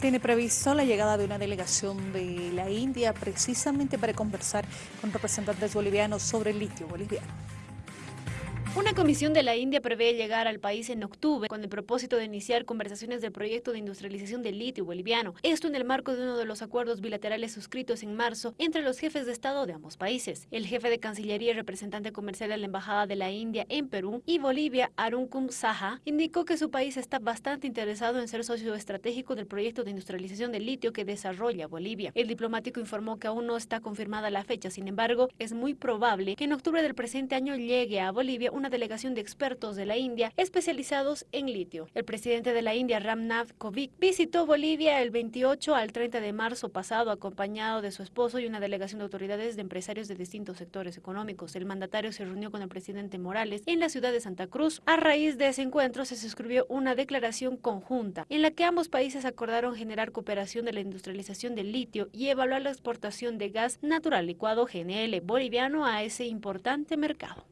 Tiene previsto la llegada de una delegación de la India precisamente para conversar con representantes bolivianos sobre el litio boliviano. Una comisión de la India prevé llegar al país en octubre con el propósito de iniciar conversaciones del proyecto de industrialización del litio boliviano. Esto en el marco de uno de los acuerdos bilaterales suscritos en marzo entre los jefes de Estado de ambos países. El jefe de Cancillería y representante comercial de la Embajada de la India en Perú y Bolivia, Arunkum Saha, indicó que su país está bastante interesado en ser socio estratégico del proyecto de industrialización del litio que desarrolla Bolivia. El diplomático informó que aún no está confirmada la fecha, sin embargo, es muy probable que en octubre del presente año llegue a Bolivia una delegación de expertos de la India especializados en litio. El presidente de la India, Ramnath Kovic, visitó Bolivia el 28 al 30 de marzo pasado acompañado de su esposo y una delegación de autoridades de empresarios de distintos sectores económicos. El mandatario se reunió con el presidente Morales en la ciudad de Santa Cruz. A raíz de ese encuentro se suscribió una declaración conjunta en la que ambos países acordaron generar cooperación de la industrialización del litio y evaluar la exportación de gas natural licuado GNL boliviano a ese importante mercado.